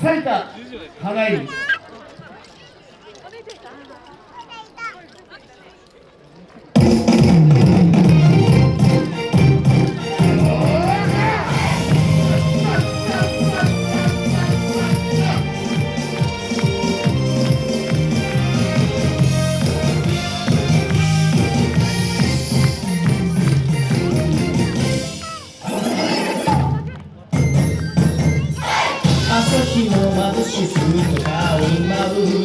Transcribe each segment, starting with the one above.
北た。花いしすぎとかを舞う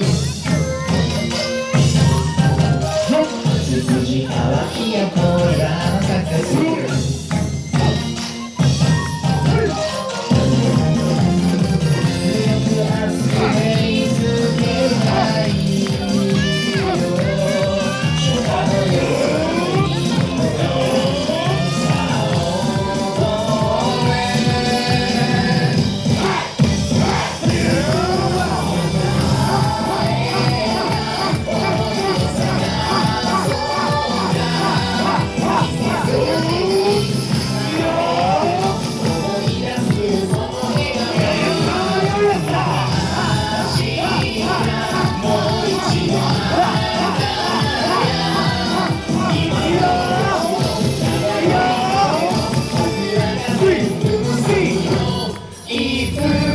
Ether.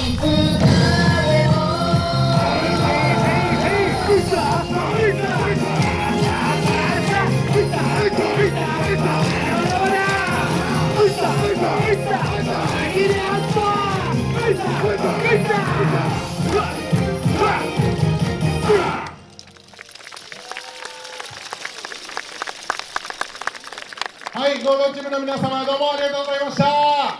はい、ゴールチームの皆様どうもありがとうございました。